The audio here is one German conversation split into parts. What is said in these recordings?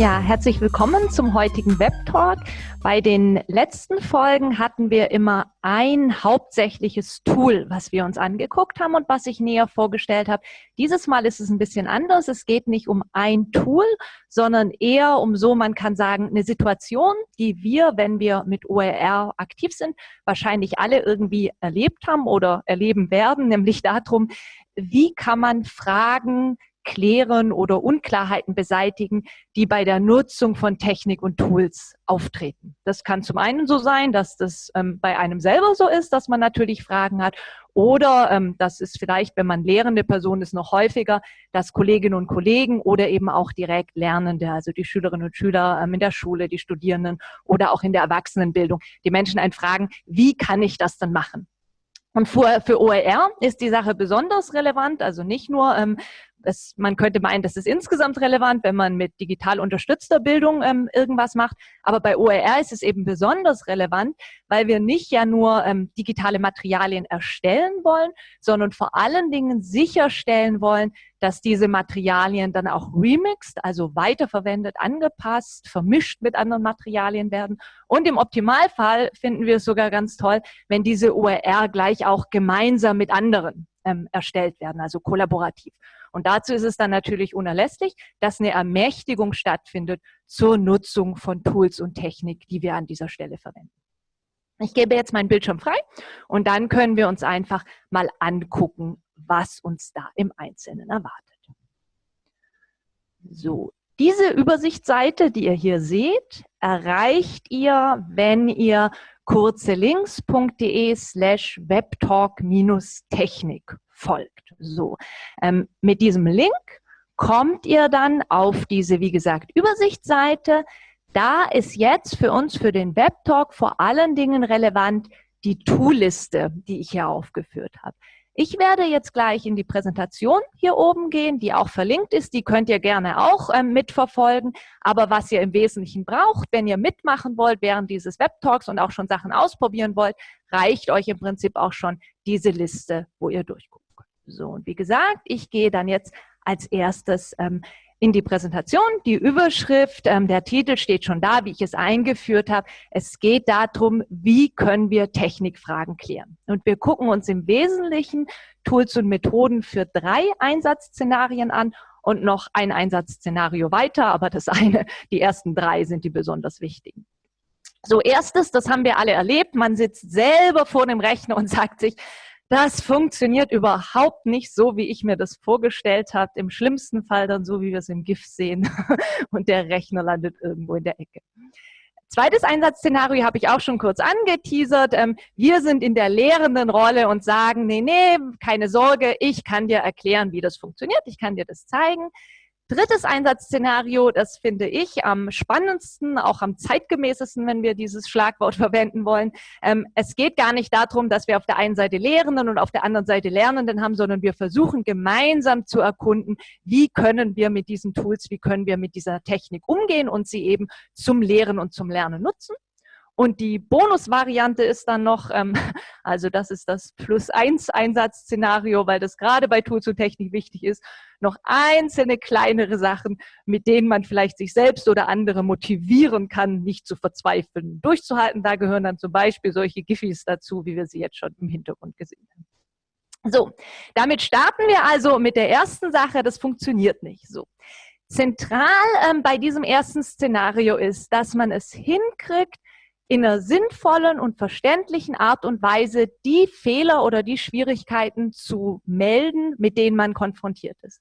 Ja, herzlich willkommen zum heutigen Web Talk. Bei den letzten Folgen hatten wir immer ein hauptsächliches Tool, was wir uns angeguckt haben und was ich näher vorgestellt habe. Dieses Mal ist es ein bisschen anders. Es geht nicht um ein Tool, sondern eher um so, man kann sagen, eine Situation, die wir, wenn wir mit OER aktiv sind, wahrscheinlich alle irgendwie erlebt haben oder erleben werden, nämlich darum, wie kann man Fragen klären oder Unklarheiten beseitigen, die bei der Nutzung von Technik und Tools auftreten. Das kann zum einen so sein, dass das ähm, bei einem selber so ist, dass man natürlich Fragen hat. Oder ähm, das ist vielleicht, wenn man lehrende Person ist, noch häufiger, dass Kolleginnen und Kollegen oder eben auch direkt Lernende, also die Schülerinnen und Schüler ähm, in der Schule, die Studierenden oder auch in der Erwachsenenbildung, die Menschen einen fragen, wie kann ich das denn machen? Und für, für OER ist die Sache besonders relevant, also nicht nur, ähm, es, man könnte meinen, das ist insgesamt relevant, wenn man mit digital unterstützter Bildung ähm, irgendwas macht. Aber bei OER ist es eben besonders relevant, weil wir nicht ja nur ähm, digitale Materialien erstellen wollen, sondern vor allen Dingen sicherstellen wollen, dass diese Materialien dann auch remixed, also weiterverwendet, angepasst, vermischt mit anderen Materialien werden. Und im Optimalfall finden wir es sogar ganz toll, wenn diese OER gleich auch gemeinsam mit anderen ähm, erstellt werden, also kollaborativ. Und dazu ist es dann natürlich unerlässlich, dass eine Ermächtigung stattfindet zur Nutzung von Tools und Technik, die wir an dieser Stelle verwenden. Ich gebe jetzt meinen Bildschirm frei und dann können wir uns einfach mal angucken, was uns da im Einzelnen erwartet. So, diese Übersichtsseite, die ihr hier seht, erreicht ihr, wenn ihr kurzelinks.de slash webtalk-technik folgt. So, ähm, mit diesem Link kommt ihr dann auf diese, wie gesagt, Übersichtsseite. Da ist jetzt für uns, für den Webtalk vor allen Dingen relevant die Toolliste, die ich hier aufgeführt habe. Ich werde jetzt gleich in die Präsentation hier oben gehen, die auch verlinkt ist. Die könnt ihr gerne auch ähm, mitverfolgen. Aber was ihr im Wesentlichen braucht, wenn ihr mitmachen wollt während dieses Webtalks und auch schon Sachen ausprobieren wollt, reicht euch im Prinzip auch schon diese Liste, wo ihr durchguckt. So, und wie gesagt, ich gehe dann jetzt als erstes ähm, in die Präsentation. Die Überschrift, ähm, der Titel steht schon da, wie ich es eingeführt habe. Es geht darum, wie können wir Technikfragen klären. Und wir gucken uns im Wesentlichen Tools und Methoden für drei Einsatzszenarien an und noch ein Einsatzszenario weiter, aber das eine, die ersten drei sind die besonders wichtigen. So, erstes, das haben wir alle erlebt, man sitzt selber vor dem Rechner und sagt sich, das funktioniert überhaupt nicht so, wie ich mir das vorgestellt habe. Im schlimmsten Fall dann so, wie wir es im GIF sehen und der Rechner landet irgendwo in der Ecke. Zweites Einsatzszenario habe ich auch schon kurz angeteasert. Ähm, wir sind in der lehrenden Rolle und sagen, nee, nee, keine Sorge, ich kann dir erklären, wie das funktioniert, ich kann dir das zeigen. Drittes Einsatzszenario, das finde ich am spannendsten, auch am zeitgemäßesten, wenn wir dieses Schlagwort verwenden wollen. Ähm, es geht gar nicht darum, dass wir auf der einen Seite Lehrenden und auf der anderen Seite Lernenden haben, sondern wir versuchen gemeinsam zu erkunden, wie können wir mit diesen Tools, wie können wir mit dieser Technik umgehen und sie eben zum Lehren und zum Lernen nutzen. Und die Bonusvariante ist dann noch, ähm, also das ist das Plus eins Einsatzszenario, weil das gerade bei Tools und Technik wichtig ist, noch einzelne kleinere Sachen, mit denen man vielleicht sich selbst oder andere motivieren kann, nicht zu verzweifeln, durchzuhalten. Da gehören dann zum Beispiel solche Giffys dazu, wie wir sie jetzt schon im Hintergrund gesehen haben. So, damit starten wir also mit der ersten Sache, das funktioniert nicht so. Zentral ähm, bei diesem ersten Szenario ist, dass man es hinkriegt, in einer sinnvollen und verständlichen Art und Weise die Fehler oder die Schwierigkeiten zu melden, mit denen man konfrontiert ist.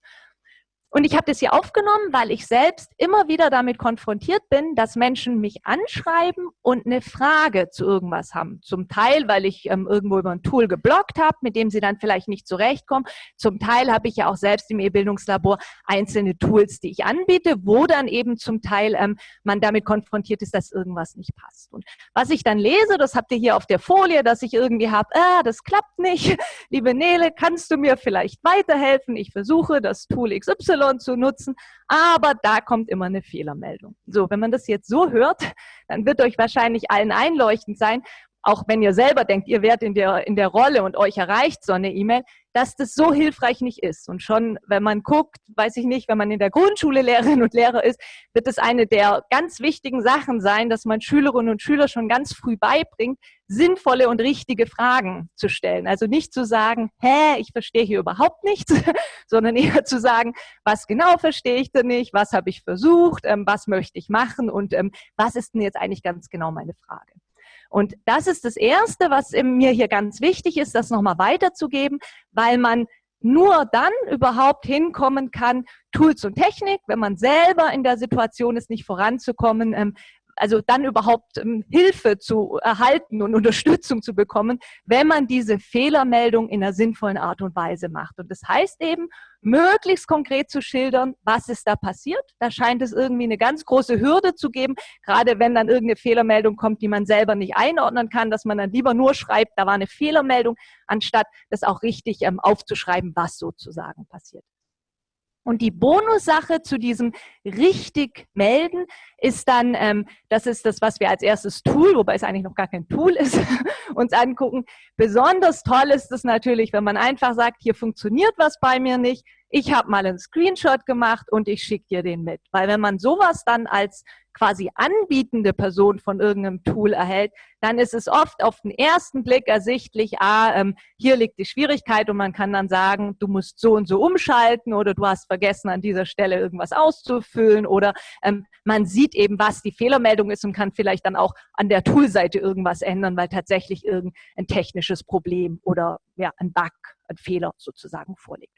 Und ich habe das hier aufgenommen, weil ich selbst immer wieder damit konfrontiert bin, dass Menschen mich anschreiben und eine Frage zu irgendwas haben. Zum Teil, weil ich ähm, irgendwo über ein Tool geblockt habe, mit dem sie dann vielleicht nicht zurechtkommen. Zum Teil habe ich ja auch selbst im E-Bildungslabor einzelne Tools, die ich anbiete, wo dann eben zum Teil ähm, man damit konfrontiert ist, dass irgendwas nicht passt. Und was ich dann lese, das habt ihr hier auf der Folie, dass ich irgendwie habe, ah, das klappt nicht. Liebe Nele, kannst du mir vielleicht weiterhelfen? Ich versuche das Tool XY Zu nutzen, aber da kommt immer eine Fehlermeldung. So, wenn man das jetzt so hört, dann wird euch wahrscheinlich allen einleuchtend sein, auch wenn ihr selber denkt, ihr werdet in der, in der Rolle und euch erreicht so eine E-Mail, dass das so hilfreich nicht ist. Und schon, wenn man guckt, weiß ich nicht, wenn man in der Grundschule Lehrerin und Lehrer ist, wird es eine der ganz wichtigen Sachen sein, dass man Schülerinnen und Schüler schon ganz früh beibringt, sinnvolle und richtige Fragen zu stellen. Also nicht zu sagen, hä, ich verstehe hier überhaupt nichts, sondern eher zu sagen, was genau verstehe ich denn nicht, was habe ich versucht, ähm, was möchte ich machen und ähm, was ist denn jetzt eigentlich ganz genau meine Frage. Und das ist das Erste, was mir hier ganz wichtig ist, das nochmal weiterzugeben, weil man nur dann überhaupt hinkommen kann, Tools und Technik, wenn man selber in der Situation ist, nicht voranzukommen, ähm, also dann überhaupt ähm, Hilfe zu erhalten und Unterstützung zu bekommen, wenn man diese Fehlermeldung in einer sinnvollen Art und Weise macht. Und das heißt eben, möglichst konkret zu schildern, was ist da passiert. Da scheint es irgendwie eine ganz große Hürde zu geben, gerade wenn dann irgendeine Fehlermeldung kommt, die man selber nicht einordnen kann, dass man dann lieber nur schreibt, da war eine Fehlermeldung, anstatt das auch richtig ähm, aufzuschreiben, was sozusagen passiert. Und die Bonussache zu diesem richtig melden ist dann, ähm, das ist das, was wir als erstes Tool, wobei es eigentlich noch gar kein Tool ist, uns angucken. Besonders toll ist es natürlich, wenn man einfach sagt, hier funktioniert was bei mir nicht, ich habe mal einen Screenshot gemacht und ich schicke dir den mit. Weil wenn man sowas dann als quasi anbietende Person von irgendeinem Tool erhält, dann ist es oft auf den ersten Blick ersichtlich, ah, ähm, hier liegt die Schwierigkeit und man kann dann sagen, du musst so und so umschalten oder du hast vergessen, an dieser Stelle irgendwas auszufüllen oder ähm, man sieht eben, was die Fehlermeldung ist und kann vielleicht dann auch an der Toolseite irgendwas ändern, weil tatsächlich irgendein technisches Problem oder ja, ein Bug, ein Fehler sozusagen vorliegt.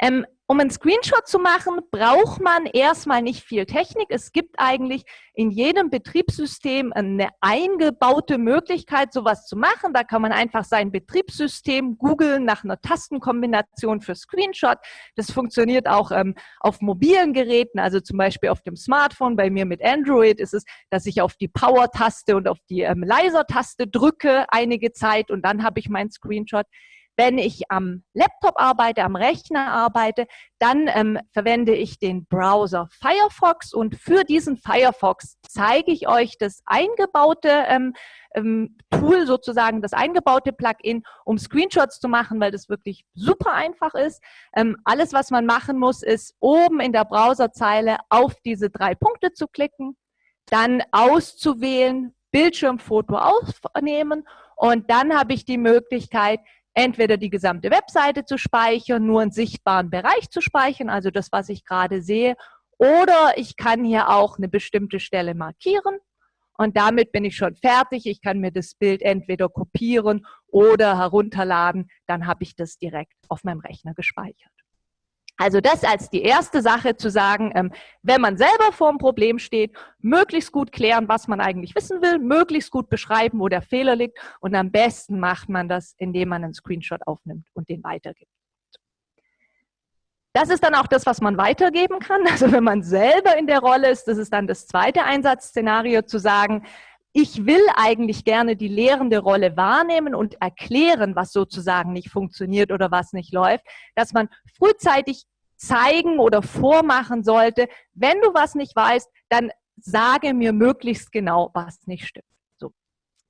Ähm, um einen Screenshot zu machen, braucht man erstmal nicht viel Technik. Es gibt eigentlich in jedem Betriebssystem eine eingebaute Möglichkeit, sowas zu machen. Da kann man einfach sein Betriebssystem googeln nach einer Tastenkombination für Screenshot. Das funktioniert auch ähm, auf mobilen Geräten, also zum Beispiel auf dem Smartphone. Bei mir mit Android ist es, dass ich auf die Power-Taste und auf die ähm, Leiser-Taste drücke einige Zeit und dann habe ich meinen Screenshot. Wenn ich am Laptop arbeite, am Rechner arbeite, dann ähm, verwende ich den Browser Firefox und für diesen Firefox zeige ich euch das eingebaute ähm, ähm, Tool sozusagen, das eingebaute Plugin, um Screenshots zu machen, weil das wirklich super einfach ist. Ähm, alles, was man machen muss, ist oben in der Browserzeile auf diese drei Punkte zu klicken, dann auszuwählen, Bildschirmfoto aufnehmen und dann habe ich die Möglichkeit, entweder die gesamte Webseite zu speichern, nur einen sichtbaren Bereich zu speichern, also das, was ich gerade sehe, oder ich kann hier auch eine bestimmte Stelle markieren und damit bin ich schon fertig. Ich kann mir das Bild entweder kopieren oder herunterladen, dann habe ich das direkt auf meinem Rechner gespeichert. Also das als die erste Sache zu sagen, ähm, wenn man selber vor einem Problem steht, möglichst gut klären, was man eigentlich wissen will, möglichst gut beschreiben, wo der Fehler liegt und am besten macht man das, indem man einen Screenshot aufnimmt und den weitergibt. Das ist dann auch das, was man weitergeben kann. Also wenn man selber in der Rolle ist, das ist dann das zweite Einsatzszenario zu sagen, ich will eigentlich gerne die lehrende Rolle wahrnehmen und erklären, was sozusagen nicht funktioniert oder was nicht läuft, dass man frühzeitig zeigen oder vormachen sollte, wenn du was nicht weißt, dann sage mir möglichst genau, was nicht stimmt. So.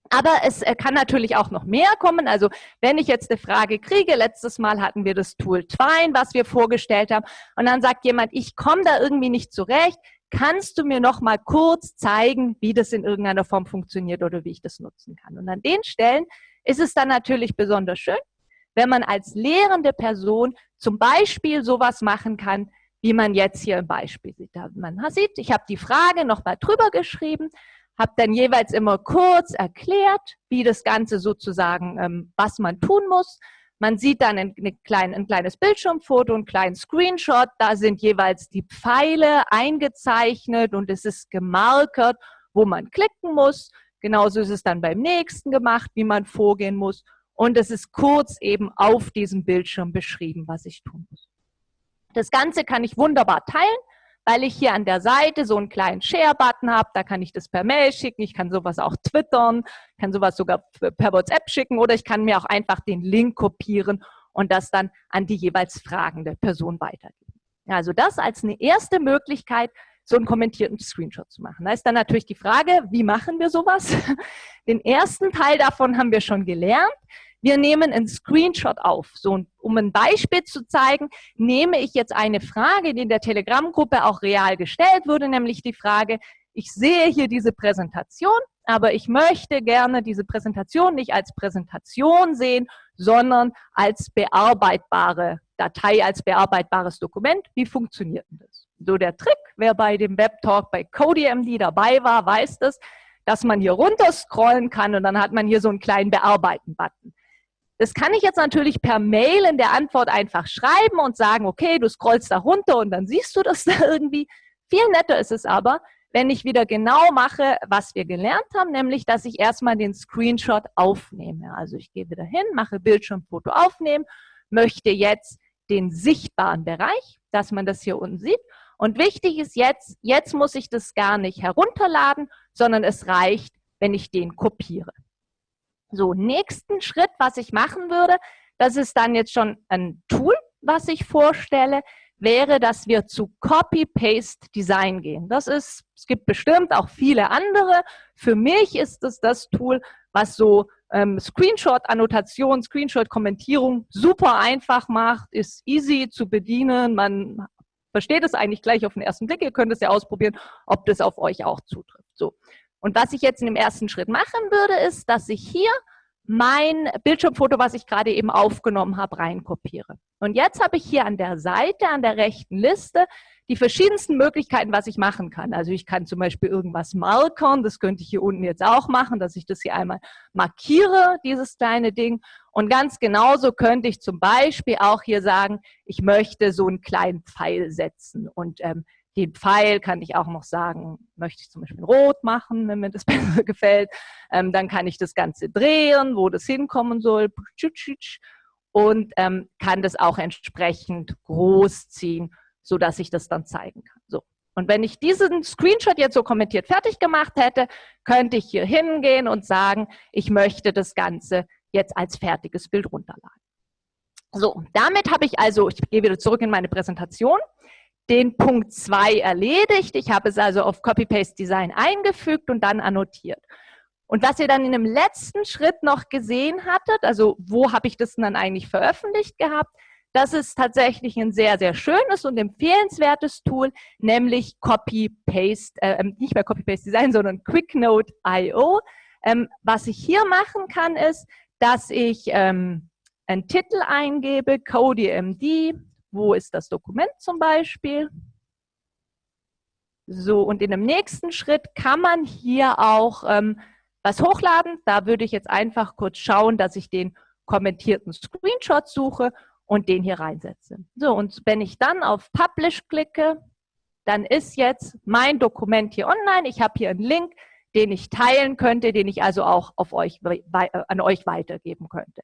Aber es äh, kann natürlich auch noch mehr kommen. Also wenn ich jetzt eine Frage kriege, letztes Mal hatten wir das Tool Twine, was wir vorgestellt haben, und dann sagt jemand, ich komme da irgendwie nicht zurecht, kannst du mir noch mal kurz zeigen, wie das in irgendeiner Form funktioniert oder wie ich das nutzen kann? Und an den Stellen ist es dann natürlich besonders schön, wenn man als lehrende Person zum Beispiel sowas machen kann, wie man jetzt hier im Beispiel sieht. Man sieht, ich habe die Frage noch mal drüber geschrieben, habe dann jeweils immer kurz erklärt, wie das Ganze sozusagen, ähm, was man tun muss, man sieht dann ein, klein, ein kleines Bildschirmfoto, einen kleinen Screenshot. Da sind jeweils die Pfeile eingezeichnet und es ist gemarkert, wo man klicken muss. Genauso ist es dann beim nächsten gemacht, wie man vorgehen muss. Und es ist kurz eben auf diesem Bildschirm beschrieben, was ich tun muss. Das Ganze kann ich wunderbar teilen weil ich hier an der Seite so einen kleinen Share-Button habe. Da kann ich das per Mail schicken, ich kann sowas auch twittern, kann sowas sogar per WhatsApp schicken oder ich kann mir auch einfach den Link kopieren und das dann an die jeweils fragende Person weitergeben. Also das als eine erste Möglichkeit, so einen kommentierten Screenshot zu machen. Da ist dann natürlich die Frage, wie machen wir sowas? Den ersten Teil davon haben wir schon gelernt. Wir nehmen einen Screenshot auf. So, um ein Beispiel zu zeigen, nehme ich jetzt eine Frage, die in der Telegram-Gruppe auch real gestellt wurde, nämlich die Frage, ich sehe hier diese Präsentation, aber ich möchte gerne diese Präsentation nicht als Präsentation sehen, sondern als bearbeitbare Datei, als bearbeitbares Dokument. Wie funktioniert denn das? So der Trick, wer bei dem Webtalk bei CodeMD dabei war, weiß das, dass man hier runter scrollen kann und dann hat man hier so einen kleinen Bearbeiten-Button. Das kann ich jetzt natürlich per Mail in der Antwort einfach schreiben und sagen, okay, du scrollst da runter und dann siehst du das da irgendwie. Viel netter ist es aber, wenn ich wieder genau mache, was wir gelernt haben, nämlich, dass ich erstmal den Screenshot aufnehme. Also ich gehe wieder hin, mache Bildschirmfoto aufnehmen, möchte jetzt den sichtbaren Bereich, dass man das hier unten sieht. Und wichtig ist jetzt, jetzt muss ich das gar nicht herunterladen, sondern es reicht, wenn ich den kopiere. So, nächsten Schritt, was ich machen würde, das ist dann jetzt schon ein Tool, was ich vorstelle wäre, dass wir zu Copy-Paste-Design gehen. Das ist, es gibt bestimmt auch viele andere. Für mich ist es das Tool, was so ähm, Screenshot-Annotation, Screenshot-Kommentierung super einfach macht, ist easy zu bedienen. Man versteht es eigentlich gleich auf den ersten Blick. Ihr könnt es ja ausprobieren, ob das auf euch auch zutrifft. So. Und was ich jetzt in dem ersten Schritt machen würde, ist, dass ich hier mein Bildschirmfoto, was ich gerade eben aufgenommen habe, reinkopiere. Und jetzt habe ich hier an der Seite, an der rechten Liste, die verschiedensten Möglichkeiten, was ich machen kann. Also ich kann zum Beispiel irgendwas markern, das könnte ich hier unten jetzt auch machen, dass ich das hier einmal markiere, dieses kleine Ding. Und ganz genauso könnte ich zum Beispiel auch hier sagen, ich möchte so einen kleinen Pfeil setzen. Und ähm, den Pfeil kann ich auch noch sagen, möchte ich zum Beispiel rot machen, wenn mir das besser gefällt. Ähm, dann kann ich das Ganze drehen, wo das hinkommen soll. Und ähm, kann das auch entsprechend groß ziehen, sodass ich das dann zeigen kann. So. Und wenn ich diesen Screenshot jetzt so kommentiert fertig gemacht hätte, könnte ich hier hingehen und sagen, ich möchte das Ganze jetzt als fertiges Bild runterladen. So, damit habe ich also, ich gehe wieder zurück in meine Präsentation den Punkt 2 erledigt. Ich habe es also auf Copy-Paste-Design eingefügt und dann annotiert. Und was ihr dann in dem letzten Schritt noch gesehen hattet, also wo habe ich das dann eigentlich veröffentlicht gehabt, das ist tatsächlich ein sehr, sehr schönes und empfehlenswertes Tool, nämlich Copy-Paste, äh, ähm, nicht mehr Copy-Paste-Design, sondern QuickNote.io. Ähm, was ich hier machen kann, ist, dass ich ähm, einen Titel eingebe, CodeMD, wo ist das Dokument zum Beispiel? So, und in dem nächsten Schritt kann man hier auch ähm, was hochladen. Da würde ich jetzt einfach kurz schauen, dass ich den kommentierten Screenshot suche und den hier reinsetze. So, und wenn ich dann auf Publish klicke, dann ist jetzt mein Dokument hier online. Ich habe hier einen Link, den ich teilen könnte, den ich also auch auf euch, an euch weitergeben könnte.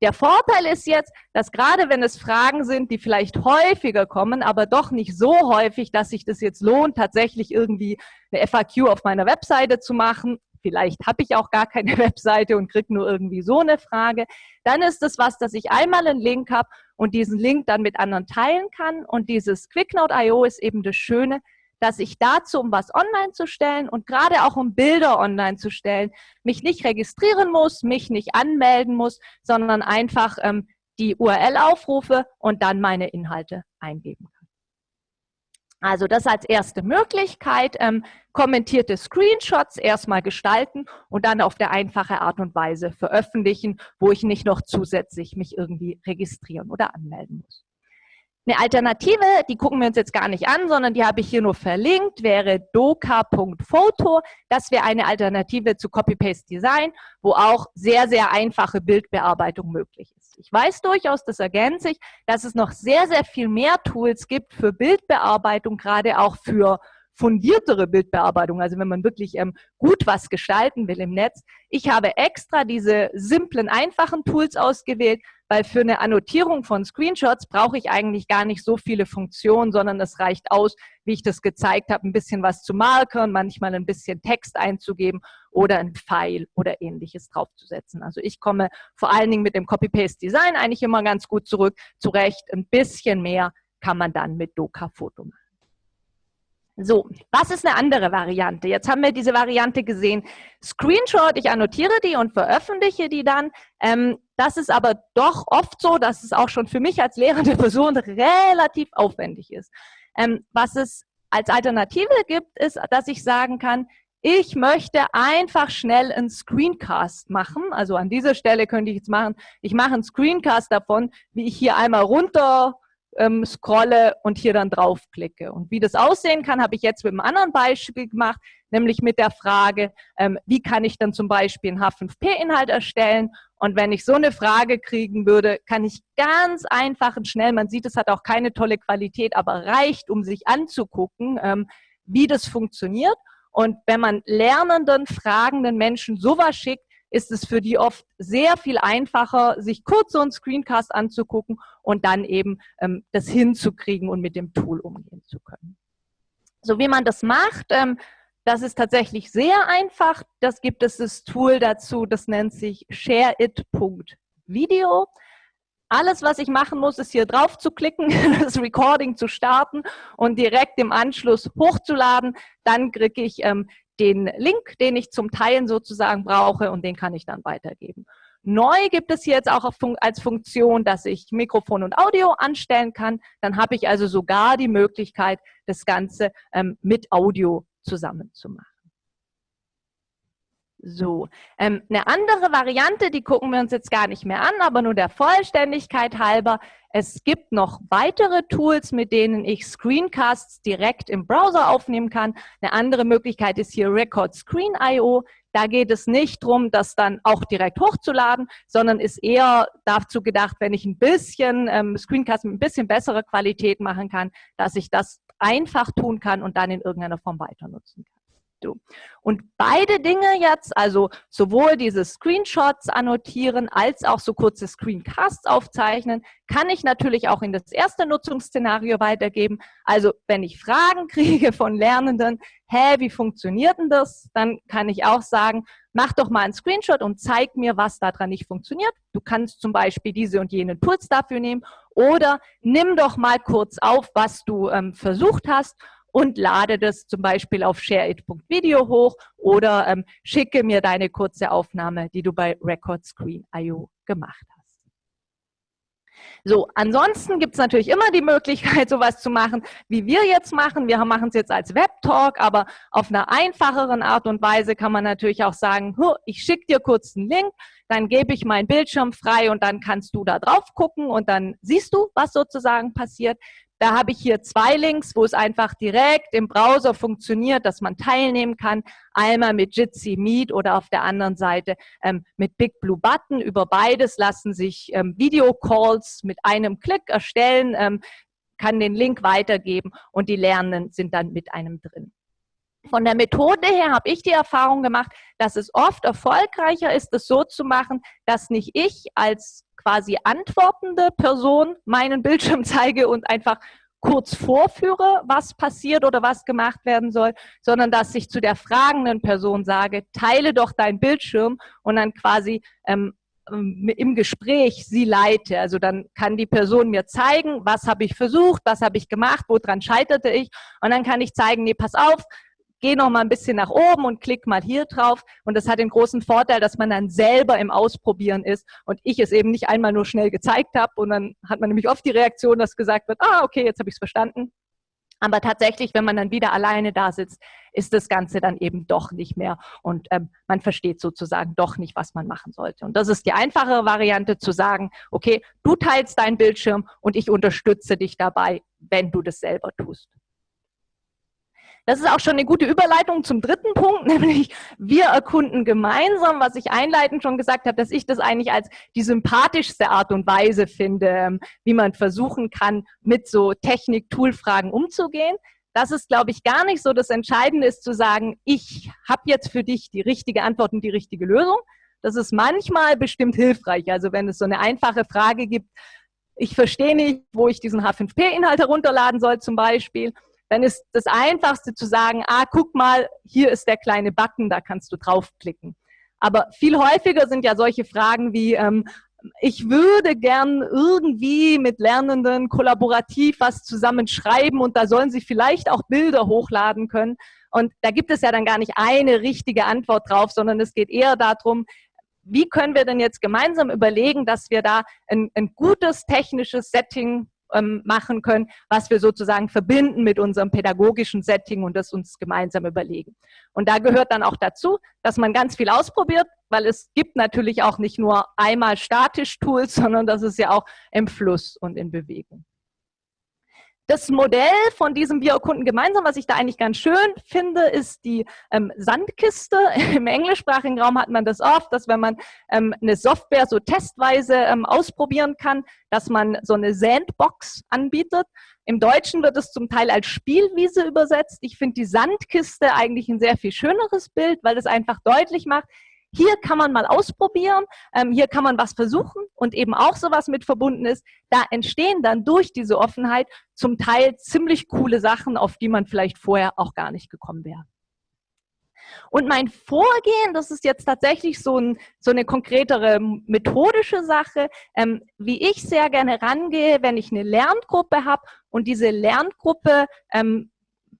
Der Vorteil ist jetzt, dass gerade wenn es Fragen sind, die vielleicht häufiger kommen, aber doch nicht so häufig, dass sich das jetzt lohnt, tatsächlich irgendwie eine FAQ auf meiner Webseite zu machen, vielleicht habe ich auch gar keine Webseite und kriege nur irgendwie so eine Frage, dann ist es was, dass ich einmal einen Link habe und diesen Link dann mit anderen teilen kann. Und dieses QuickNote.io ist eben das Schöne, dass ich dazu, um was online zu stellen und gerade auch um Bilder online zu stellen, mich nicht registrieren muss, mich nicht anmelden muss, sondern einfach ähm, die URL aufrufe und dann meine Inhalte eingeben kann. Also das als erste Möglichkeit, ähm, kommentierte Screenshots erstmal gestalten und dann auf der einfache Art und Weise veröffentlichen, wo ich nicht noch zusätzlich mich irgendwie registrieren oder anmelden muss. Eine Alternative, die gucken wir uns jetzt gar nicht an, sondern die habe ich hier nur verlinkt, wäre doka.photo. Das wäre eine Alternative zu Copy-Paste-Design, wo auch sehr, sehr einfache Bildbearbeitung möglich ist. Ich weiß durchaus, das ergänze ich, dass es noch sehr, sehr viel mehr Tools gibt für Bildbearbeitung, gerade auch für fundiertere Bildbearbeitung, also wenn man wirklich ähm, gut was gestalten will im Netz. Ich habe extra diese simplen, einfachen Tools ausgewählt, weil für eine Annotierung von Screenshots brauche ich eigentlich gar nicht so viele Funktionen, sondern es reicht aus, wie ich das gezeigt habe, ein bisschen was zu markern, manchmal ein bisschen Text einzugeben oder ein Pfeil oder ähnliches draufzusetzen. Also ich komme vor allen Dingen mit dem Copy-Paste-Design eigentlich immer ganz gut zurück, zurecht. Ein bisschen mehr kann man dann mit Doka-Foto machen. So, was ist eine andere Variante? Jetzt haben wir diese Variante gesehen. Screenshot, ich annotiere die und veröffentliche die dann. Ähm, das ist aber doch oft so, dass es auch schon für mich als lehrende Person relativ aufwendig ist. Ähm, was es als Alternative gibt, ist, dass ich sagen kann, ich möchte einfach schnell einen Screencast machen. Also an dieser Stelle könnte ich jetzt machen, ich mache einen Screencast davon, wie ich hier einmal runter ähm, scrolle und hier dann draufklicke. Und wie das aussehen kann, habe ich jetzt mit einem anderen Beispiel gemacht, nämlich mit der Frage, ähm, wie kann ich dann zum Beispiel einen H5P-Inhalt erstellen? Und wenn ich so eine Frage kriegen würde, kann ich ganz einfach und schnell, man sieht, es hat auch keine tolle Qualität, aber reicht, um sich anzugucken, ähm, wie das funktioniert. Und wenn man lernenden, fragenden Menschen sowas schickt, ist es für die oft sehr viel einfacher, sich kurz so einen Screencast anzugucken und dann eben ähm, das hinzukriegen und mit dem Tool umgehen zu können. So wie man das macht, ähm, das ist tatsächlich sehr einfach. Das gibt es das Tool dazu, das nennt sich shareit.video. Alles, was ich machen muss, ist hier drauf zu klicken, das Recording zu starten und direkt im Anschluss hochzuladen. Dann kriege ich ähm, den Link, den ich zum Teilen sozusagen brauche und den kann ich dann weitergeben. Neu gibt es hier jetzt auch als Funktion, dass ich Mikrofon und Audio anstellen kann. Dann habe ich also sogar die Möglichkeit, das Ganze ähm, mit Audio zusammen zu machen. So, ähm, eine andere Variante, die gucken wir uns jetzt gar nicht mehr an, aber nur der Vollständigkeit halber. Es gibt noch weitere Tools, mit denen ich Screencasts direkt im Browser aufnehmen kann. Eine andere Möglichkeit ist hier Record Screen IO. Da geht es nicht darum, das dann auch direkt hochzuladen, sondern ist eher dazu gedacht, wenn ich ein bisschen ähm, Screencast mit ein bisschen besserer Qualität machen kann, dass ich das einfach tun kann und dann in irgendeiner Form weiter nutzen kann. Du. Und beide Dinge jetzt, also sowohl diese Screenshots annotieren als auch so kurze Screencasts aufzeichnen, kann ich natürlich auch in das erste Nutzungsszenario weitergeben. Also wenn ich Fragen kriege von Lernenden, hä, wie funktioniert denn das? Dann kann ich auch sagen, mach doch mal einen Screenshot und zeig mir, was daran nicht funktioniert. Du kannst zum Beispiel diese und jene Tools dafür nehmen oder nimm doch mal kurz auf, was du ähm, versucht hast und lade das zum Beispiel auf shareit.video hoch oder ähm, schicke mir deine kurze Aufnahme, die du bei Record Screen IO gemacht hast. So, ansonsten gibt es natürlich immer die Möglichkeit, sowas zu machen, wie wir jetzt machen. Wir machen es jetzt als Webtalk, aber auf einer einfacheren Art und Weise kann man natürlich auch sagen, ich schicke dir kurz einen Link, dann gebe ich meinen Bildschirm frei und dann kannst du da drauf gucken und dann siehst du, was sozusagen passiert. Da habe ich hier zwei Links, wo es einfach direkt im Browser funktioniert, dass man teilnehmen kann. Einmal mit Jitsi Meet oder auf der anderen Seite ähm, mit Big Blue Button. Über beides lassen sich ähm, Videocalls mit einem Klick erstellen, ähm, kann den Link weitergeben und die Lernenden sind dann mit einem drin. Von der Methode her habe ich die Erfahrung gemacht, dass es oft erfolgreicher ist, es so zu machen, dass nicht ich als quasi antwortende Person meinen Bildschirm zeige und einfach kurz vorführe, was passiert oder was gemacht werden soll, sondern dass ich zu der fragenden Person sage, teile doch deinen Bildschirm und dann quasi ähm, ähm im Gespräch sie leite. Also dann kann die Person mir zeigen, was habe ich versucht, was habe ich gemacht, woran scheiterte ich und dann kann ich zeigen, nee, pass auf, geh noch mal ein bisschen nach oben und klick mal hier drauf. Und das hat den großen Vorteil, dass man dann selber im Ausprobieren ist und ich es eben nicht einmal nur schnell gezeigt habe. Und dann hat man nämlich oft die Reaktion, dass gesagt wird, ah, okay, jetzt habe ich es verstanden. Aber tatsächlich, wenn man dann wieder alleine da sitzt, ist das Ganze dann eben doch nicht mehr und ähm, man versteht sozusagen doch nicht, was man machen sollte. Und das ist die einfache Variante zu sagen, okay, du teilst deinen Bildschirm und ich unterstütze dich dabei, wenn du das selber tust. Das ist auch schon eine gute Überleitung zum dritten Punkt, nämlich wir erkunden gemeinsam, was ich einleitend schon gesagt habe, dass ich das eigentlich als die sympathischste Art und Weise finde, ähm, wie man versuchen kann, mit so Technik-Tool-Fragen umzugehen. Das ist, glaube ich, gar nicht so. Das Entscheidende ist zu sagen, ich habe jetzt für dich die richtige Antwort und die richtige Lösung. Das ist manchmal bestimmt hilfreich. Also wenn es so eine einfache Frage gibt, ich verstehe nicht, wo ich diesen H5P-Inhalt herunterladen soll zum Beispiel dann ist das Einfachste zu sagen, ah, guck mal, hier ist der kleine Button, da kannst du draufklicken. Aber viel häufiger sind ja solche Fragen wie, ähm, ich würde gern irgendwie mit Lernenden kollaborativ was zusammenschreiben und da sollen sie vielleicht auch Bilder hochladen können. Und da gibt es ja dann gar nicht eine richtige Antwort drauf, sondern es geht eher darum, wie können wir denn jetzt gemeinsam überlegen, dass wir da ein, ein gutes technisches Setting ähm, machen können, was wir sozusagen verbinden mit unserem pädagogischen Setting und das uns gemeinsam überlegen. Und da gehört dann auch dazu, dass man ganz viel ausprobiert, weil es gibt natürlich auch nicht nur einmal statisch Tools, sondern das ist ja auch im Fluss und in Bewegung. Das Modell von diesem Wir erkunden gemeinsam, was ich da eigentlich ganz schön finde, ist die ähm, Sandkiste. Im englischsprachigen Raum hat man das oft, dass wenn man ähm, eine Software so testweise ähm, ausprobieren kann, dass man so eine Sandbox anbietet. Im Deutschen wird es zum Teil als Spielwiese übersetzt. Ich finde die Sandkiste eigentlich ein sehr viel schöneres Bild, weil es einfach deutlich macht, hier kann man mal ausprobieren, ähm, hier kann man was versuchen und eben auch sowas mit verbunden ist. Da entstehen dann durch diese Offenheit zum Teil ziemlich coole Sachen, auf die man vielleicht vorher auch gar nicht gekommen wäre. Und mein Vorgehen, das ist jetzt tatsächlich so, ein, so eine konkretere methodische Sache, ähm, wie ich sehr gerne rangehe, wenn ich eine Lerngruppe habe und diese Lerngruppe ähm,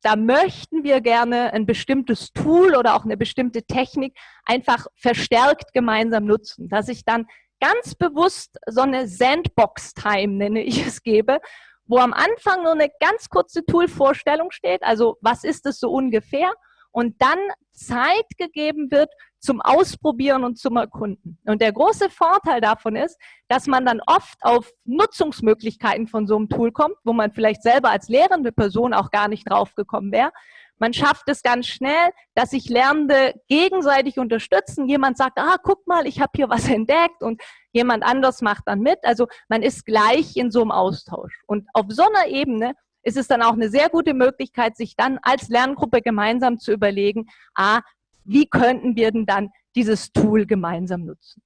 da möchten wir gerne ein bestimmtes Tool oder auch eine bestimmte Technik einfach verstärkt gemeinsam nutzen, dass ich dann ganz bewusst so eine Sandbox-Time, nenne ich es, gebe, wo am Anfang nur eine ganz kurze Tool-Vorstellung steht, also was ist es so ungefähr, und dann Zeit gegeben wird zum Ausprobieren und zum Erkunden. Und der große Vorteil davon ist, dass man dann oft auf Nutzungsmöglichkeiten von so einem Tool kommt, wo man vielleicht selber als lehrende Person auch gar nicht drauf gekommen wäre. Man schafft es ganz schnell, dass sich Lernende gegenseitig unterstützen. Jemand sagt, ah, guck mal, ich habe hier was entdeckt und jemand anders macht dann mit. Also man ist gleich in so einem Austausch. Und auf so einer Ebene ist es dann auch eine sehr gute Möglichkeit, sich dann als Lerngruppe gemeinsam zu überlegen, ah, wie könnten wir denn dann dieses Tool gemeinsam nutzen?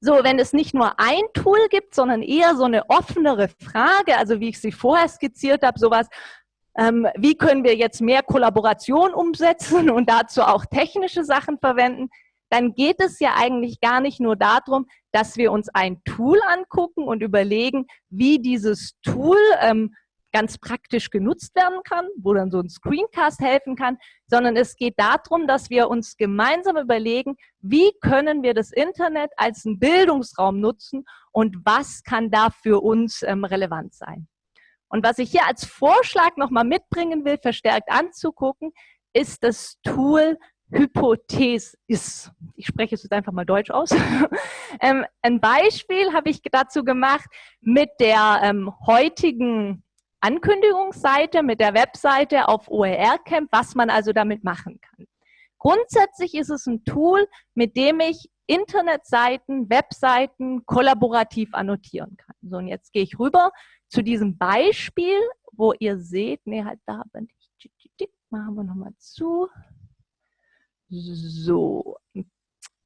So, wenn es nicht nur ein Tool gibt, sondern eher so eine offenere Frage, also wie ich sie vorher skizziert habe, sowas, ähm, wie können wir jetzt mehr Kollaboration umsetzen und dazu auch technische Sachen verwenden, dann geht es ja eigentlich gar nicht nur darum, dass wir uns ein Tool angucken und überlegen, wie dieses Tool ähm, ganz praktisch genutzt werden kann, wo dann so ein Screencast helfen kann, sondern es geht darum, dass wir uns gemeinsam überlegen, wie können wir das Internet als einen Bildungsraum nutzen und was kann da für uns ähm, relevant sein. Und was ich hier als Vorschlag nochmal mitbringen will, verstärkt anzugucken, ist das Tool Hypothese ist. Ich spreche es jetzt einfach mal Deutsch aus. ähm, ein Beispiel habe ich dazu gemacht mit der ähm, heutigen Ankündigungsseite, mit der Webseite auf OER Camp, was man also damit machen kann. Grundsätzlich ist es ein Tool, mit dem ich Internetseiten, Webseiten kollaborativ annotieren kann. So, und jetzt gehe ich rüber zu diesem Beispiel, wo ihr seht, nee, halt da bin ich. Machen wir nochmal zu. So,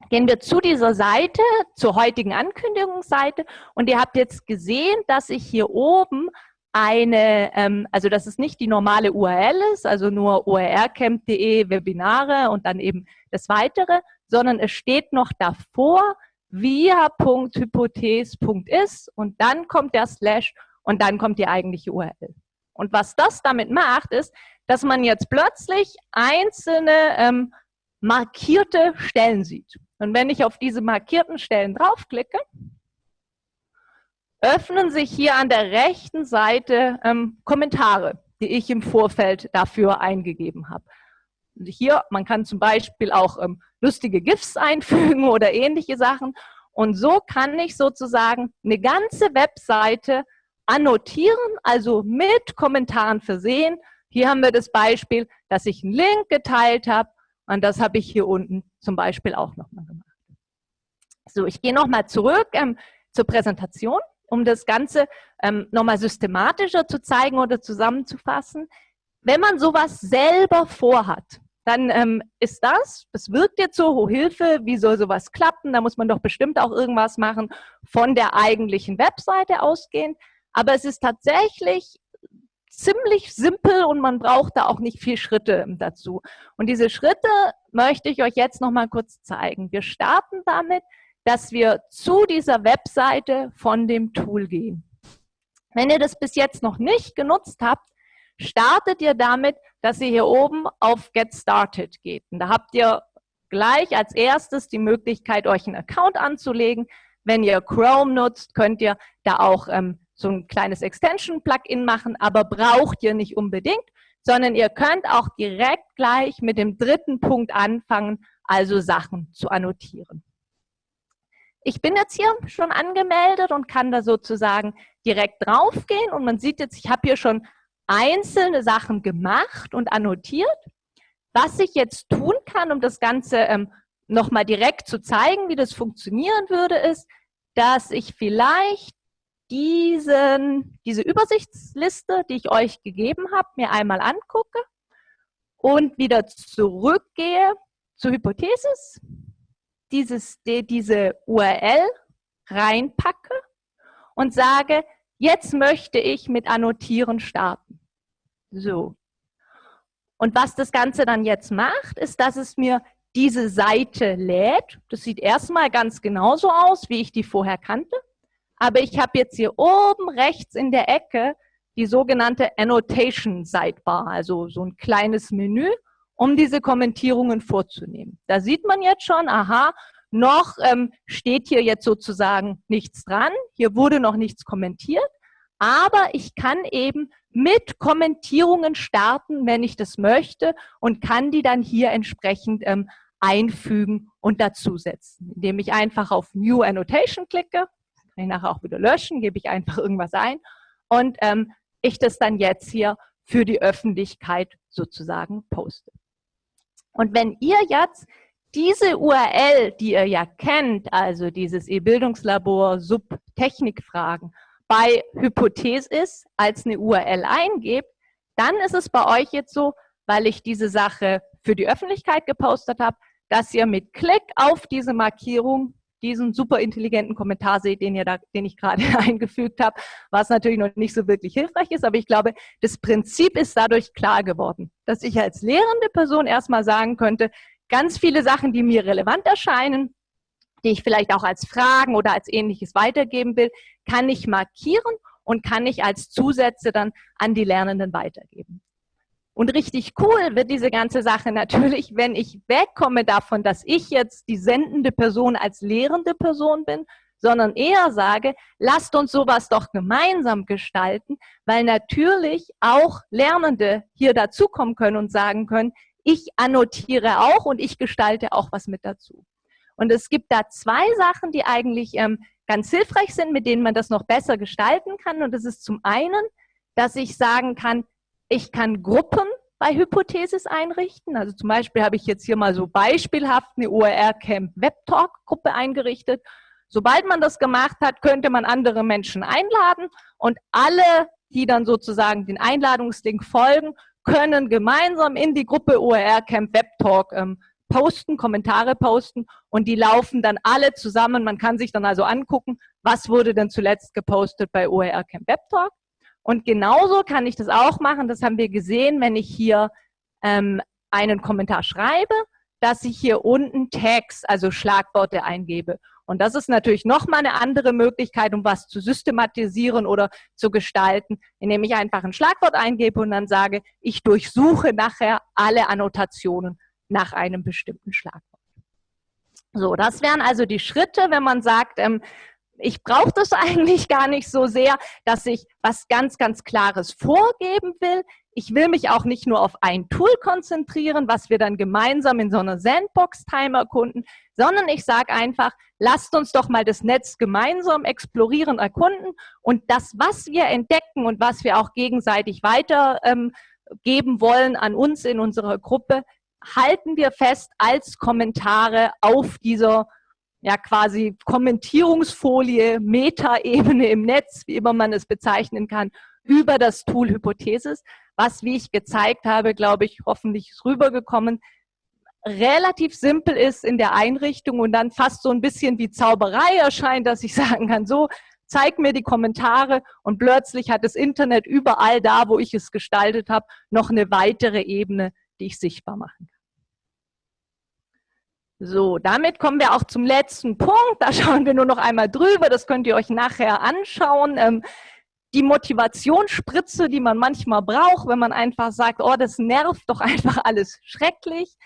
gehen wir zu dieser Seite, zur heutigen Ankündigungsseite und ihr habt jetzt gesehen, dass ich hier oben eine, ähm, also dass es nicht die normale URL ist, also nur orcamp.de Webinare und dann eben das Weitere, sondern es steht noch davor via.hypothese.is und dann kommt der Slash und dann kommt die eigentliche URL. Und was das damit macht, ist, dass man jetzt plötzlich einzelne ähm, markierte Stellen sieht. Und wenn ich auf diese markierten Stellen draufklicke, öffnen sich hier an der rechten Seite ähm, Kommentare, die ich im Vorfeld dafür eingegeben habe. Und hier, man kann zum Beispiel auch ähm, lustige GIFs einfügen oder ähnliche Sachen. Und so kann ich sozusagen eine ganze Webseite annotieren, also mit Kommentaren versehen. Hier haben wir das Beispiel, dass ich einen Link geteilt habe und das habe ich hier unten zum Beispiel auch nochmal gemacht. So, ich gehe nochmal zurück ähm, zur Präsentation, um das Ganze ähm, nochmal systematischer zu zeigen oder zusammenzufassen. Wenn man sowas selber vorhat, dann ähm, ist das, das wirkt jetzt so, oh Hilfe, wie soll sowas klappen? Da muss man doch bestimmt auch irgendwas machen von der eigentlichen Webseite ausgehend. Aber es ist tatsächlich ziemlich simpel und man braucht da auch nicht viel Schritte dazu. Und diese Schritte möchte ich euch jetzt noch mal kurz zeigen. Wir starten damit, dass wir zu dieser Webseite von dem Tool gehen. Wenn ihr das bis jetzt noch nicht genutzt habt, startet ihr damit, dass ihr hier oben auf Get Started geht. Und da habt ihr gleich als erstes die Möglichkeit, euch einen Account anzulegen. Wenn ihr Chrome nutzt, könnt ihr da auch ähm, so ein kleines Extension-Plugin machen, aber braucht ihr nicht unbedingt, sondern ihr könnt auch direkt gleich mit dem dritten Punkt anfangen, also Sachen zu annotieren. Ich bin jetzt hier schon angemeldet und kann da sozusagen direkt draufgehen und man sieht jetzt, ich habe hier schon einzelne Sachen gemacht und annotiert. Was ich jetzt tun kann, um das Ganze ähm, nochmal direkt zu zeigen, wie das funktionieren würde, ist, dass ich vielleicht diesen, diese Übersichtsliste, die ich euch gegeben habe, mir einmal angucke und wieder zurückgehe zur Hypothesis, dieses, die, diese URL reinpacke und sage, jetzt möchte ich mit Annotieren starten. So. Und was das Ganze dann jetzt macht, ist, dass es mir diese Seite lädt. Das sieht erstmal ganz genauso aus, wie ich die vorher kannte. Aber ich habe jetzt hier oben rechts in der Ecke die sogenannte Annotation Sidebar, also so ein kleines Menü, um diese Kommentierungen vorzunehmen. Da sieht man jetzt schon, aha, noch ähm, steht hier jetzt sozusagen nichts dran, hier wurde noch nichts kommentiert, aber ich kann eben mit Kommentierungen starten, wenn ich das möchte und kann die dann hier entsprechend ähm, einfügen und dazusetzen, indem ich einfach auf New Annotation klicke, kann ich nachher auch wieder löschen, gebe ich einfach irgendwas ein und ähm, ich das dann jetzt hier für die Öffentlichkeit sozusagen poste. Und wenn ihr jetzt diese URL, die ihr ja kennt, also dieses E-Bildungslabor Subtechnikfragen, bei Hypothesis als eine URL eingebt, dann ist es bei euch jetzt so, weil ich diese Sache für die Öffentlichkeit gepostet habe, dass ihr mit Klick auf diese Markierung diesen super intelligenten Kommentar seht, den, ihr da, den ich gerade eingefügt habe, was natürlich noch nicht so wirklich hilfreich ist, aber ich glaube, das Prinzip ist dadurch klar geworden, dass ich als lehrende Person erstmal sagen könnte, ganz viele Sachen, die mir relevant erscheinen, die ich vielleicht auch als Fragen oder als ähnliches weitergeben will, kann ich markieren und kann ich als Zusätze dann an die Lernenden weitergeben. Und richtig cool wird diese ganze Sache natürlich, wenn ich wegkomme davon, dass ich jetzt die sendende Person als lehrende Person bin, sondern eher sage, lasst uns sowas doch gemeinsam gestalten, weil natürlich auch Lernende hier dazukommen können und sagen können, ich annotiere auch und ich gestalte auch was mit dazu. Und es gibt da zwei Sachen, die eigentlich ähm, ganz hilfreich sind, mit denen man das noch besser gestalten kann. Und das ist zum einen, dass ich sagen kann, ich kann Gruppen bei Hypothesis einrichten. Also zum Beispiel habe ich jetzt hier mal so beispielhaft eine OER Camp Webtalk Gruppe eingerichtet. Sobald man das gemacht hat, könnte man andere Menschen einladen und alle, die dann sozusagen den Einladungslink folgen, können gemeinsam in die Gruppe OER Camp Web Talk ähm, posten, Kommentare posten und die laufen dann alle zusammen. Man kann sich dann also angucken, was wurde denn zuletzt gepostet bei OER Camp Web Talk. Und genauso kann ich das auch machen, das haben wir gesehen, wenn ich hier ähm, einen Kommentar schreibe, dass ich hier unten Tags, also Schlagworte eingebe. Und das ist natürlich nochmal eine andere Möglichkeit, um was zu systematisieren oder zu gestalten, indem ich einfach ein Schlagwort eingebe und dann sage, ich durchsuche nachher alle Annotationen nach einem bestimmten Schlagwort. So, das wären also die Schritte, wenn man sagt, ähm, ich brauche das eigentlich gar nicht so sehr, dass ich was ganz, ganz Klares vorgeben will. Ich will mich auch nicht nur auf ein Tool konzentrieren, was wir dann gemeinsam in so einer Sandbox-Time erkunden, sondern ich sage einfach, lasst uns doch mal das Netz gemeinsam explorieren, erkunden und das, was wir entdecken und was wir auch gegenseitig weitergeben ähm, wollen an uns in unserer Gruppe, halten wir fest als Kommentare auf dieser ja quasi Kommentierungsfolie, Metaebene im Netz, wie immer man es bezeichnen kann, über das Tool Hypothesis, was, wie ich gezeigt habe, glaube ich, hoffentlich rübergekommen, relativ simpel ist in der Einrichtung und dann fast so ein bisschen wie Zauberei erscheint, dass ich sagen kann, so, zeig mir die Kommentare und plötzlich hat das Internet überall da, wo ich es gestaltet habe, noch eine weitere Ebene, die ich sichtbar machen kann. So, damit kommen wir auch zum letzten Punkt. Da schauen wir nur noch einmal drüber. Das könnt ihr euch nachher anschauen. Ähm, die Motivationsspritze, die man manchmal braucht, wenn man einfach sagt, oh, das nervt doch einfach alles schrecklich.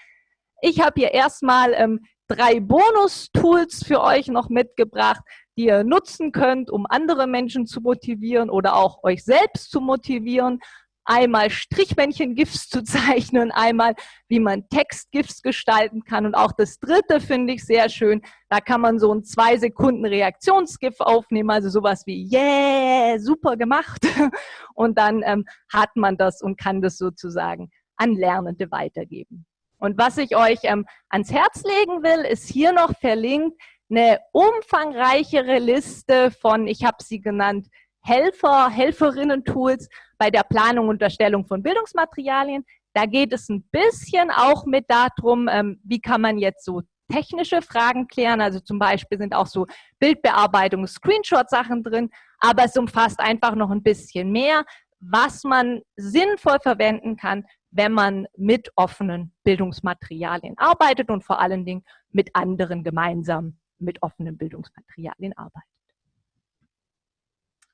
Ich habe hier erstmal ähm, drei Bonus-Tools für euch noch mitgebracht, die ihr nutzen könnt, um andere Menschen zu motivieren oder auch euch selbst zu motivieren einmal Strichmännchen-GIFs zu zeichnen, einmal wie man Text-GIFs gestalten kann. Und auch das dritte finde ich sehr schön, da kann man so ein zwei Sekunden Reaktions-GIF aufnehmen, also sowas wie yeah, super gemacht. Und dann ähm, hat man das und kann das sozusagen an Lernende weitergeben. Und was ich euch ähm, ans Herz legen will, ist hier noch verlinkt eine umfangreichere Liste von, ich habe sie genannt, Helfer, Helferinnen-Tools bei der Planung und Erstellung von Bildungsmaterialien. Da geht es ein bisschen auch mit darum, ähm, wie kann man jetzt so technische Fragen klären. Also zum Beispiel sind auch so Bildbearbeitung, Screenshot-Sachen drin, aber es umfasst einfach noch ein bisschen mehr, was man sinnvoll verwenden kann, wenn man mit offenen Bildungsmaterialien arbeitet und vor allen Dingen mit anderen gemeinsam mit offenen Bildungsmaterialien arbeitet.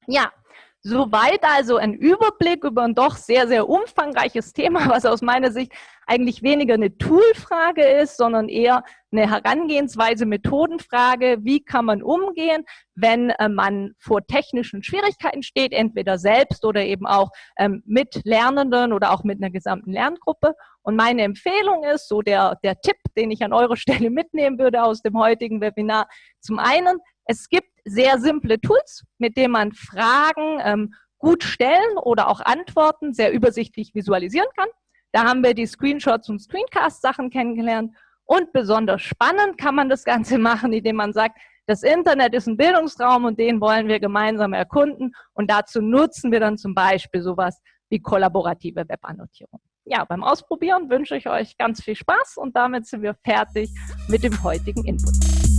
Ja, soweit also ein Überblick über ein doch sehr, sehr umfangreiches Thema, was aus meiner Sicht eigentlich weniger eine Toolfrage ist, sondern eher eine Herangehensweise, Methodenfrage. Wie kann man umgehen, wenn äh, man vor technischen Schwierigkeiten steht, entweder selbst oder eben auch ähm, mit Lernenden oder auch mit einer gesamten Lerngruppe. Und meine Empfehlung ist, so der, der Tipp, den ich an eurer Stelle mitnehmen würde aus dem heutigen Webinar, zum einen, es gibt sehr simple Tools, mit denen man Fragen ähm, gut stellen oder auch Antworten sehr übersichtlich visualisieren kann. Da haben wir die Screenshots und Screencast-Sachen kennengelernt. Und besonders spannend kann man das Ganze machen, indem man sagt, das Internet ist ein Bildungsraum und den wollen wir gemeinsam erkunden. Und dazu nutzen wir dann zum Beispiel sowas wie kollaborative Webannotierung. Ja, beim Ausprobieren wünsche ich euch ganz viel Spaß und damit sind wir fertig mit dem heutigen Input.